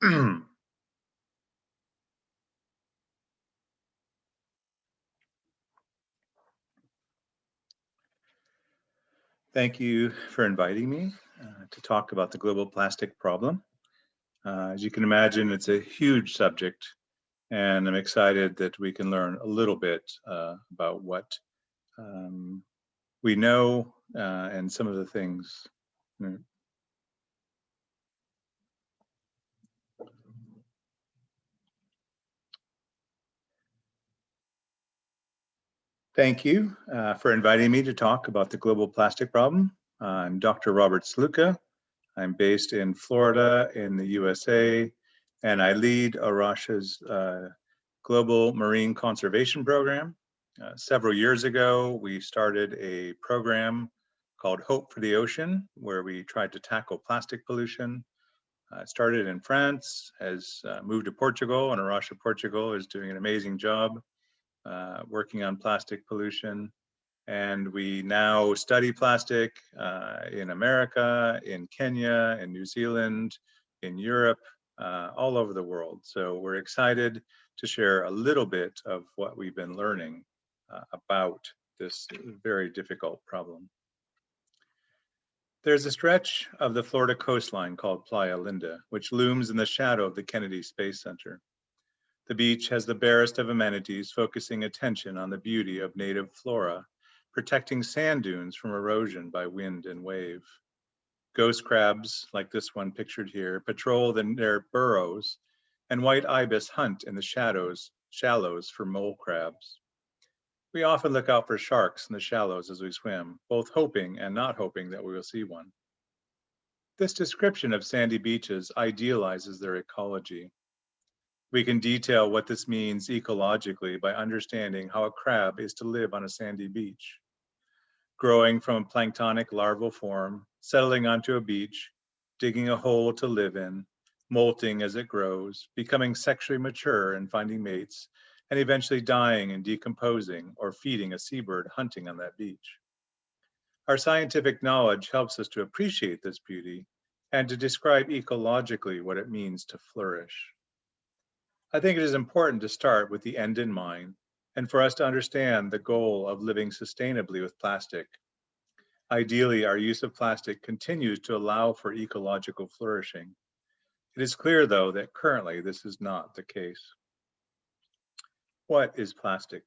Thank you for inviting me uh, to talk about the global plastic problem. Uh, as you can imagine, it's a huge subject, and I'm excited that we can learn a little bit uh, about what um, we know uh, and some of the things. Thank you uh, for inviting me to talk about the global plastic problem. I'm Dr. Robert Sluka. I'm based in Florida in the USA, and I lead A Rocha's uh, Global Marine Conservation Program. Uh, several years ago, we started a program called Hope for the Ocean, where we tried to tackle plastic pollution. Uh, started in France, has uh, moved to Portugal, and A Rocha Portugal is doing an amazing job uh, working on plastic pollution. And we now study plastic uh, in America, in Kenya, in New Zealand, in Europe, uh, all over the world. So we're excited to share a little bit of what we've been learning uh, about this very difficult problem. There's a stretch of the Florida coastline called Playa Linda, which looms in the shadow of the Kennedy Space Center. The beach has the barest of amenities, focusing attention on the beauty of native flora, protecting sand dunes from erosion by wind and wave. Ghost crabs, like this one pictured here, patrol the, their burrows, and white ibis hunt in the shadows, shallows for mole crabs. We often look out for sharks in the shallows as we swim, both hoping and not hoping that we will see one. This description of sandy beaches idealizes their ecology. We can detail what this means ecologically by understanding how a crab is to live on a sandy beach. Growing from a planktonic larval form, settling onto a beach, digging a hole to live in, molting as it grows, becoming sexually mature and finding mates, and eventually dying and decomposing or feeding a seabird hunting on that beach. Our scientific knowledge helps us to appreciate this beauty and to describe ecologically what it means to flourish. I think it is important to start with the end in mind and for us to understand the goal of living sustainably with plastic. Ideally, our use of plastic continues to allow for ecological flourishing. It is clear, though, that currently this is not the case. What is plastic?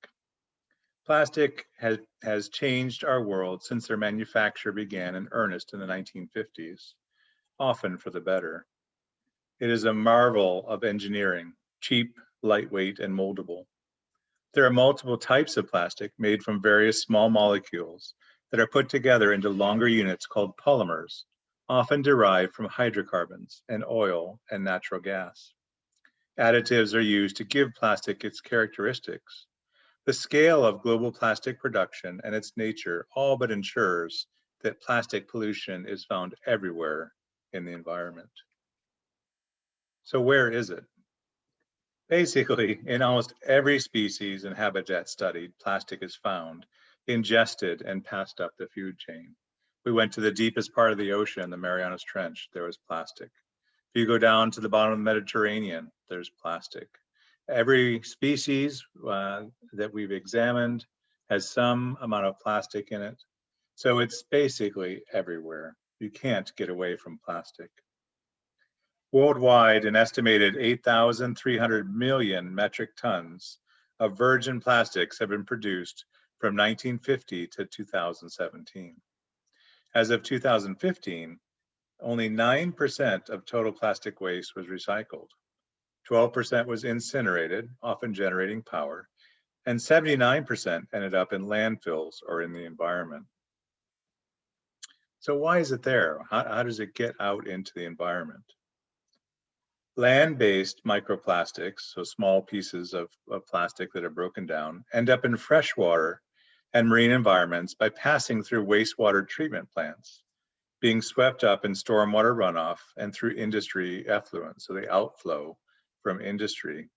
Plastic has, has changed our world since their manufacture began in earnest in the 1950s, often for the better. It is a marvel of engineering, cheap, lightweight, and moldable. There are multiple types of plastic made from various small molecules that are put together into longer units called polymers, often derived from hydrocarbons and oil and natural gas. Additives are used to give plastic its characteristics. The scale of global plastic production and its nature all but ensures that plastic pollution is found everywhere in the environment. So where is it? Basically, in almost every species and habitat studied, plastic is found, ingested, and passed up the food chain. We went to the deepest part of the ocean, the Marianas Trench, there was plastic. If you go down to the bottom of the Mediterranean, there's plastic. Every species uh, that we've examined has some amount of plastic in it. So it's basically everywhere. You can't get away from plastic. Worldwide, an estimated 8,300 million metric tons of virgin plastics have been produced from 1950 to 2017. As of 2015, only 9% of total plastic waste was recycled. 12% was incinerated, often generating power, and 79% ended up in landfills or in the environment. So why is it there? How, how does it get out into the environment? Land-based microplastics, so small pieces of, of plastic that are broken down, end up in freshwater and marine environments by passing through wastewater treatment plants, being swept up in stormwater runoff and through industry effluent, so the outflow from industry.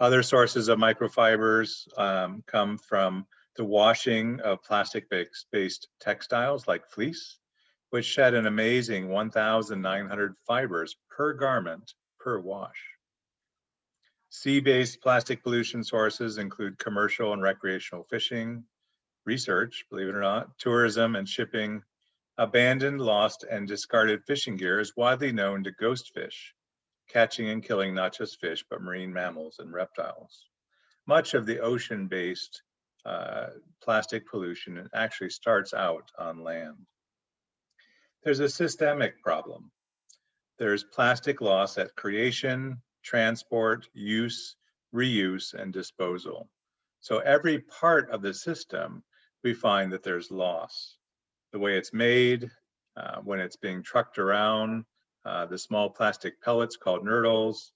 Other sources of microfibers um, come from the washing of plastic-based textiles like fleece, which shed an amazing 1,900 fibers per garment per wash. Sea-based plastic pollution sources include commercial and recreational fishing, research, believe it or not, tourism and shipping. Abandoned, lost, and discarded fishing gear is widely known to ghost fish, catching and killing not just fish, but marine mammals and reptiles. Much of the ocean-based uh, plastic pollution actually starts out on land. There's a systemic problem. There's plastic loss at creation, transport, use, reuse, and disposal. So every part of the system, we find that there's loss. The way it's made, uh, when it's being trucked around, uh, the small plastic pellets called nurdles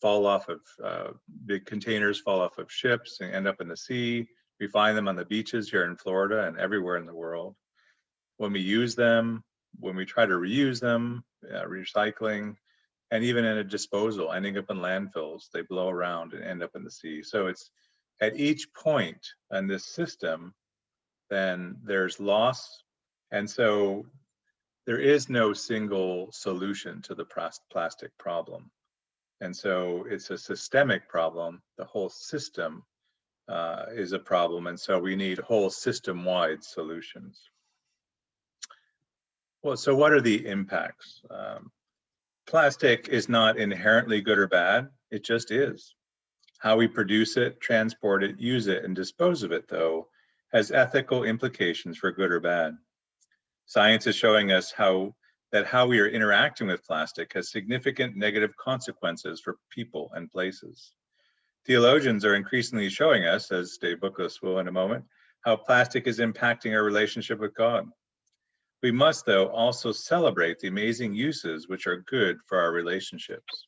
fall off of uh, big containers, fall off of ships and end up in the sea. We find them on the beaches here in Florida and everywhere in the world. When we use them, when we try to reuse them, uh, recycling, and even in a disposal, ending up in landfills, they blow around and end up in the sea. So it's at each point in this system, then there's loss. And so there is no single solution to the plastic problem. And so it's a systemic problem. The whole system uh, is a problem. And so we need whole system-wide solutions. Well, so what are the impacts? Um, plastic is not inherently good or bad, it just is. How we produce it, transport it, use it, and dispose of it, though, has ethical implications for good or bad. Science is showing us how that how we are interacting with plastic has significant negative consequences for people and places. Theologians are increasingly showing us, as Dave Bookless will in a moment, how plastic is impacting our relationship with God. We must, though, also celebrate the amazing uses which are good for our relationships.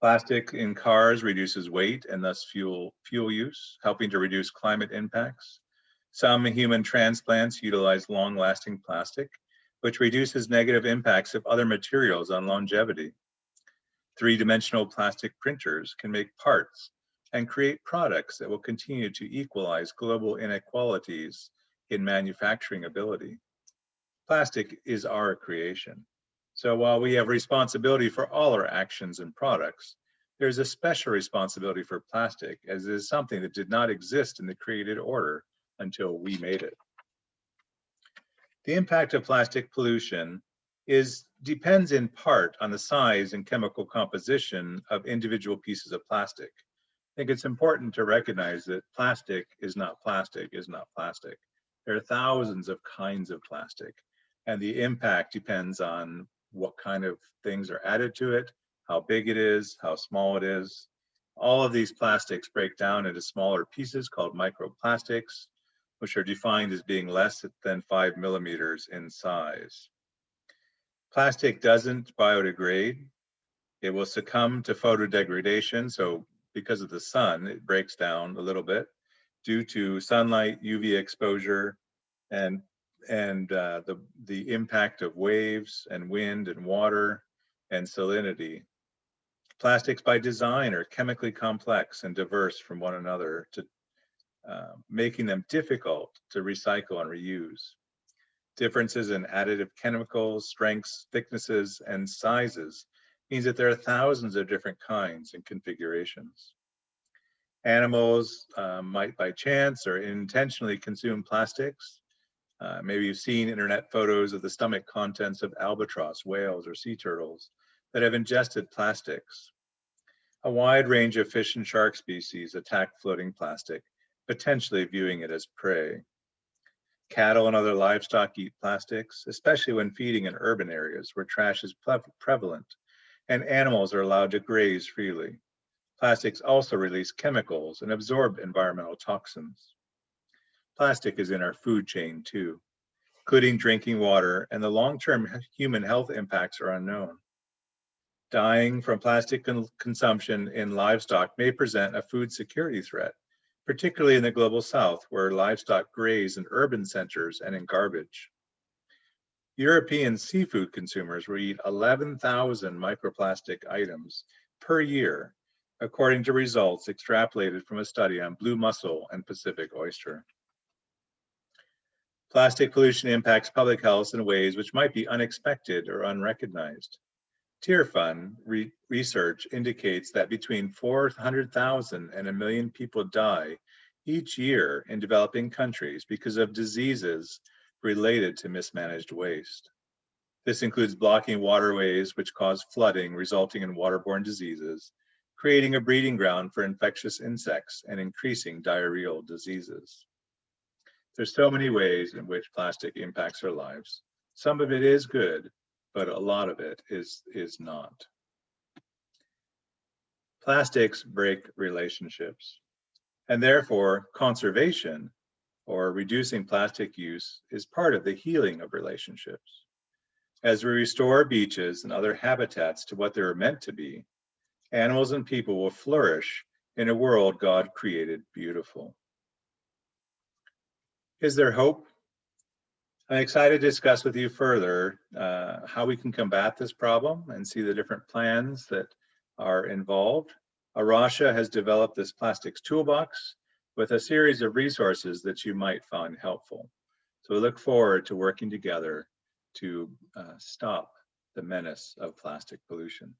Plastic in cars reduces weight and thus fuel, fuel use, helping to reduce climate impacts. Some human transplants utilize long-lasting plastic, which reduces negative impacts of other materials on longevity. Three-dimensional plastic printers can make parts and create products that will continue to equalize global inequalities in manufacturing ability. Plastic is our creation. So while we have responsibility for all our actions and products, there's a special responsibility for plastic as it is something that did not exist in the created order until we made it. The impact of plastic pollution is depends in part on the size and chemical composition of individual pieces of plastic. I think it's important to recognize that plastic is not plastic is not plastic. There are thousands of kinds of plastic and the impact depends on what kind of things are added to it, how big it is, how small it is. All of these plastics break down into smaller pieces called microplastics, which are defined as being less than five millimeters in size. Plastic doesn't biodegrade. It will succumb to photodegradation. So because of the sun, it breaks down a little bit due to sunlight, UV exposure, and and uh, the, the impact of waves and wind and water and salinity. Plastics by design are chemically complex and diverse from one another to uh, making them difficult to recycle and reuse. Differences in additive chemicals, strengths, thicknesses, and sizes means that there are thousands of different kinds and configurations. Animals uh, might by chance or intentionally consume plastics uh, maybe you've seen internet photos of the stomach contents of albatross, whales, or sea turtles that have ingested plastics. A wide range of fish and shark species attack floating plastic, potentially viewing it as prey. Cattle and other livestock eat plastics, especially when feeding in urban areas where trash is prevalent and animals are allowed to graze freely. Plastics also release chemicals and absorb environmental toxins. Plastic is in our food chain too, including drinking water, and the long-term human health impacts are unknown. Dying from plastic con consumption in livestock may present a food security threat, particularly in the global south where livestock graze in urban centers and in garbage. European seafood consumers will eat 11,000 microplastic items per year, according to results extrapolated from a study on blue mussel and Pacific oyster. Plastic pollution impacts public health in ways which might be unexpected or unrecognized. Tearfund re research indicates that between 400,000 and a million people die each year in developing countries because of diseases related to mismanaged waste. This includes blocking waterways which cause flooding resulting in waterborne diseases, creating a breeding ground for infectious insects and increasing diarrheal diseases. There's so many ways in which plastic impacts our lives. Some of it is good, but a lot of it is, is not. Plastics break relationships, and therefore conservation or reducing plastic use is part of the healing of relationships. As we restore beaches and other habitats to what they were meant to be, animals and people will flourish in a world God created beautiful. Is there hope? I'm excited to discuss with you further uh, how we can combat this problem and see the different plans that are involved. A Rocha has developed this plastics toolbox with a series of resources that you might find helpful. So we look forward to working together to uh, stop the menace of plastic pollution.